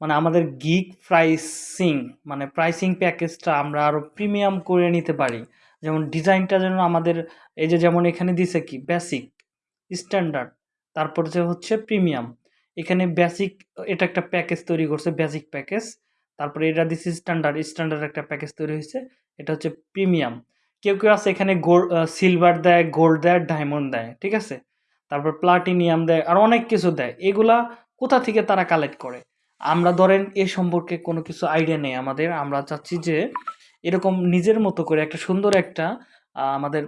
মানে আমাদের gig pricing মানে প্রাইসিং প্যাকেজটা আমরা আরও প্রিমিয়াম করে নিতে পারি। যেমন ডিজাইনটা যেন আমাদের, এই যে যেমন এখানে দিছে কি বেসিক স্ট্যান্ডার্ড তারপর যে হচ্ছে প্রিমিয়াম এখানে বেসিক এটা একটা প্যাকেজ তৈরি করছে বেসিক প্যাকেজ তারপরে এটা দিছে স্ট্যান্ডার্ড স্ট্যান্ডার্ড একটা প্যাকেজ তৈরি হয়েছে, এটা হচ্ছে প্রিমিয়াম কেউ কেউ আছে এখানে গোল্ড সিলভার দেয় গোল্ড দেয় ডায়মন্ড দেয়, ঠিক আছে? তারপর প্লাটিনিয়াম দেয়, আর অনেক কিছু দেয়। এগুলা কোথা থেকে তারা কালেক্ট করে? আমরা ধরেন এ সম্পর্কে কোনো কিছু আইডিয়া নেই আমাদের, আমরা চাচ্ছি যে এরকম নিজের মতো করে একটা সুন্দর একটা আমাদের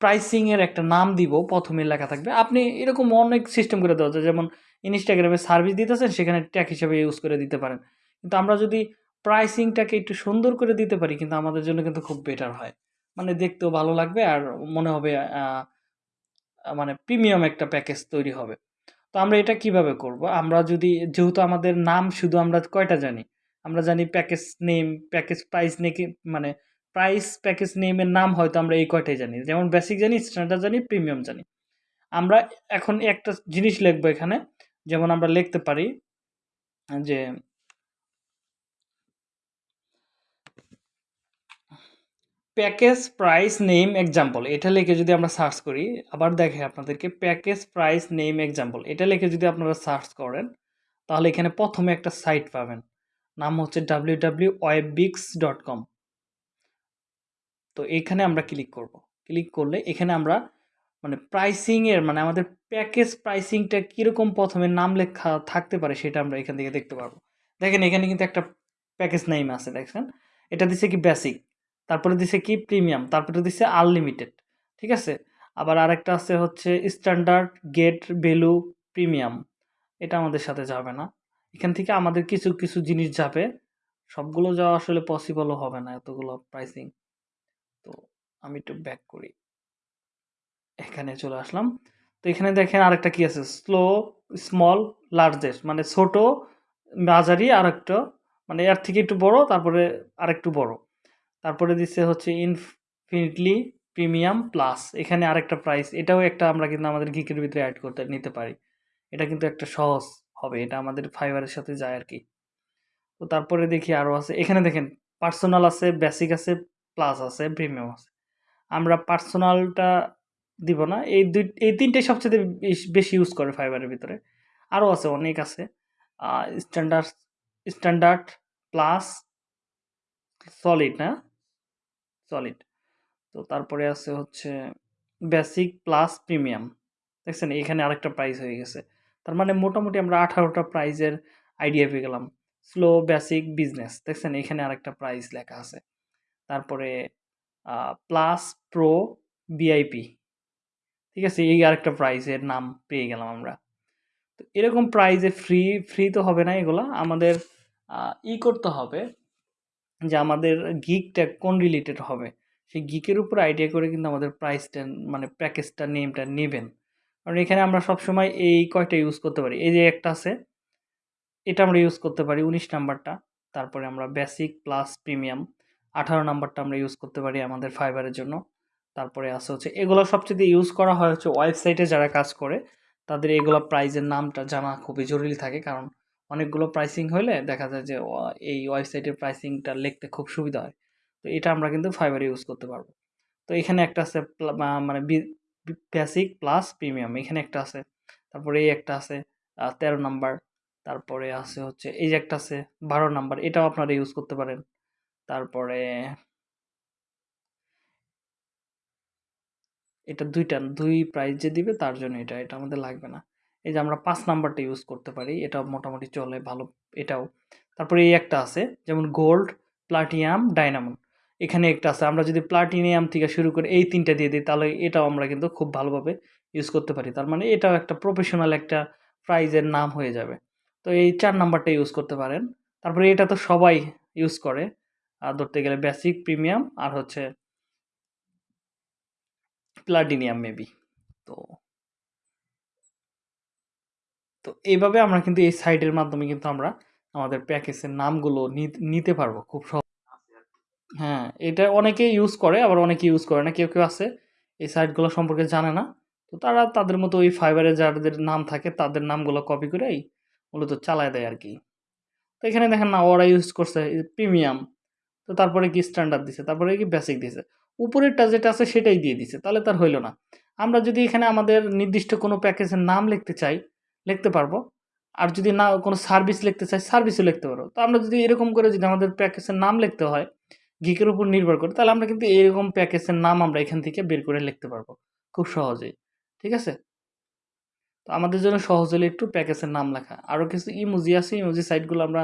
প্রাইসিংয়ের একটা নাম দিব, প্রথমে লেখা থাকবে। আপনি এরকম অনেক সিস্টেম করে দেওয়া যায়, যেমন ইনস্টাগ্রামে সার্ভিস দিতেছেন, সেখানে ট্যাগ হিসেবে ইউজ করে দিতে পারেন। কিন্তু আমরা যদি প্রাইসিংটাকে একটু সুন্দর করে দিতে পারি, কিন্তু আমাদের জন্য কিন্তু খুব বেটার হয়। মানে দেখতেও ভালো লাগবে আর মনে হবে মানে প্রিমিয়াম একটা প্যাকেজ তৈরি হবে। তো আমরা এটা কীভাবে করব? আমরা যদি, যেহেতু আমাদের নাম শুধু আমরা কয়টা জানি? আমরা জানি প্যাকেজ নেম প্যাকেজ প্রাইস নেকি মানে প্রাইস প্যাকেজ নেমের নাম হয়তো আমরা এই কয়টাই জানি। যেমন বেসিক জানি স্ট্যান্ডার্ড জানি প্রিমিয়াম জানি। আমরা এখন একটা জিনিস লিখব এখানে। যেমন আমরা লিখতে পারি যে প্যাকেজ প্রাইস নেম এক্সাম্পল, এটা লিখে যদি আমরা সার্চ করি, আবার দেখে আপনাদেরকে প্যাকেজ প্রাইস নেম এক্সাম্পল, এটা লিখে যদি আপনারা সার্চ করেন, তাহলে এখানে প্রথমে একটা সাইট পাবেন, নাম হচ্ছে ডাব্লিউ ডাব্লিউ ওয়েববিক্স ডট কম তো এখানে আমরা ক্লিক করব, ক্লিক করলে এখানে আমরা মানে প্রাইসিংয়ের মানে আমাদের প্যাকেজ প্রাইসিংটা কীরকম প্রথমে নাম লেখা থাকতে পারে সেটা আমরা এখান থেকে দেখতে পারব। দেখেন এখানে কিন্তু একটা প্যাকেজ নেম আছে দেখছেন এটা দিচ্ছে কি বেসিক তারপরে দিছে কি? প্রিমিয়াম। তারপরে দিছে আনলিমিটেড ঠিক আছে? আবার আরেকটা আছে হচ্ছে স্ট্যান্ডার্ড গেট ভ্যালু প্রিমিয়াম এটা আমাদের সাথে যাবে না। এখান থেকে আমাদের কিছু কিছু জিনিস যাবে। সবগুলো যাওয়া আসলে পসিবলও হবে না এতগুলো প্রাইসিং তো আমি একটু ব্যাক করি। এখানে চলে আসলাম। তো এখানে দেখেন আরেকটা কি আছে? স্লো স্মল লার্জেস্ট মানে ছোট, মাঝারি আর একটা মানে এর থেকে একটু বড়, তারপরে আরেকটু বড়। তারপরে দিচ্ছে হচ্ছে ইনফিনিটলি প্রিমিয়াম প্লাস এখানে আরেকটা প্রাইস এটাও একটা আমরা কিন্তু আমাদের গিকের ভিতরে অ্যাড করতে, নিতে পারি। এটা কিন্তু একটা সহজ হবে, এটা আমাদের ফাইবারের সাথে যায় আর কি তো তারপরে দেখি আরও আছে, এখানে দেখেন পার্সোনাল আছে বেসিক আছে প্লাস আছে প্রিমিয়াম আছে। আমরা পার্সোনালটা দিব না, এই দুই, এই তিনটেই সবচেয়ে বেশ- ইউজ করে ফাইবারের ভিতরে। আরও আছে, অনেক আছে। স্ট্যান্ডার্ড স্ট্যান্ডার্ড প্লাস সলিড না? সলিড তো তারপরে আছে হচ্ছে বেসিক প্লাস প্রিমিয়াম দেখছেন? এখানে আরেকটা প্রাইস হয়ে গেছে। তার মানে মোটামুটি আমরা আঠারোটা প্রাইজের আইডিয়া পেয়ে গেলাম। স্লো বেসিক বিজনেস দেখছেন? এখানে আরেকটা প্রাইস লেখা আছে। তারপরে প্লাস প্রো ভিআইপি ঠিক আছে? এই আরেকটা প্রাইজের নাম পেয়ে গেলাম আমরা। তো এরকম প্রাইজে ফ্রি ফ্রি তো হবে না এগুলা। আমাদের ই করতে হবে। যে আমাদের গিকটা কোন রিলেটেড হবে? সেই গিকের উপর আইডিয়া করে কিন্তু আমাদের প্রাইসটা মানে প্যাকেজটা নেমটা নেবেন। কারণ এখানে আমরা সবসময় এই কয়টা ইউজ করতে পারি? এই যে একটা আছে, এটা আমরা ইউজ করতে পারি উনিশ নাম্বারটা। তারপরে আমরা বেসিক প্লাস প্রিমিয়াম আঠারো নাম্বারটা আমরা ইউজ করতে পারি আমাদের ফাইবারের জন্য। তারপরে আছে হচ্ছে, এগুলো সবচেয়ে ইউজ করা হয় হচ্ছে ওয়েবসাইটে যারা কাজ করে, তাদের এগুলো প্রাইজের নামটা জানা খুবই জরুরি থাকে। কারণ অনেকগুলো প্রাইসিং হলে দেখা যায় যে এই ওয়েবসাইটের প্রাইসিংটা লিখতে খুব সুবিধা হয়। তো এটা আমরা কিন্তু ফাইবারে ইউজ করতে পারব। তো এখানে একটা আছে মানে বেসিক প্লাস প্রিমিয়াম এখানে একটা আছে। তারপরে এই একটা আছে তেরো নাম্বার তারপরে আছে হচ্ছে, এই যে একটা আছে, বারো নাম্বার এটাও আপনারা ইউজ করতে পারেন। তারপরে এটা দুইটা, দুই প্রাইস যে দিবে তার জন্য এটা এটা আমাদের লাগবে না। এই যে আমরা পাঁচ নাম্বারটা ইউজ করতে পারি, এটা মোটামুটি চলে, ভালো, এটাও। তারপরে এই একটা আছে, যেমন গোল্ড প্লাটিনাম ডাইনামন এখানে একটা আছে, আমরা যদি প্লাটিনিয়াম থেকে শুরু করে এই তিনটা দিয়ে দিই, তাহলে এটাও আমরা কিন্তু খুব ভালোভাবে ইউজ করতে পারি। তার মানে এটাও একটা প্রফেশনাল একটা প্রাইজের নাম হয়ে যাবে। তো এই চার নাম্বারটা ইউজ করতে পারেন। তারপরে এটা তো সবাই ইউজ করে। আর ধরতে গেলে বেসিক প্রিমিয়াম আর হচ্ছে প্লাটিনিয়াম মেবি তো তো এইভাবে আমরা কিন্তু এই সাইটের মাধ্যমে কিন্তু আমরা আমাদের প্যাকেজের নামগুলো নিতে পারব খুব সহজ হ্যাঁ এটা অনেকে ইউজ করে, আবার অনেকে ইউজ করে না, কেউ কেউ আছে। এই সাইটগুলো সম্পর্কে জানে না। তো তারা তাদের মতো ওই ফাইবারে যাদের নাম থাকে, তাদের নামগুলো কপি করেই মূলত চালায় দেয় আর কি তো এখানে দেখেন না ওরা ইউজ করছে প্রিমিয়াম তো তারপরে কি স্ট্যান্ডার্ড দিছে, তারপরে কি বেসিক দিছে। উপরেরটা যেটা আছে সেটাই দিয়ে দিছে, তাহলে তার হইল না। আমরা যদি এখানে আমাদের নির্দিষ্ট কোনো প্যাকেজের নাম লিখতে চাই লিখতে পারব। আর যদি না কোনো সার্ভিস লিখতে চাই সার্ভিসও লিখতে পারব। তো আমরা যদি এরকম করে যদি আমাদের প্যাকেজের নাম লিখতে হয় গিকের উপর নির্ভর করে, তাহলে আমরা কিন্তু এরকম প্যাকেজের নাম আমরা এখান থেকে বের করে লিখতে পারব খুব সহজেই। ঠিক আছে? তো আমাদের জন্য সহজ হলে একটু প্যাকেজের নাম লেখা। আরও কিছু ইমোজি আছে ইমোজি সাইটগুলো আমরা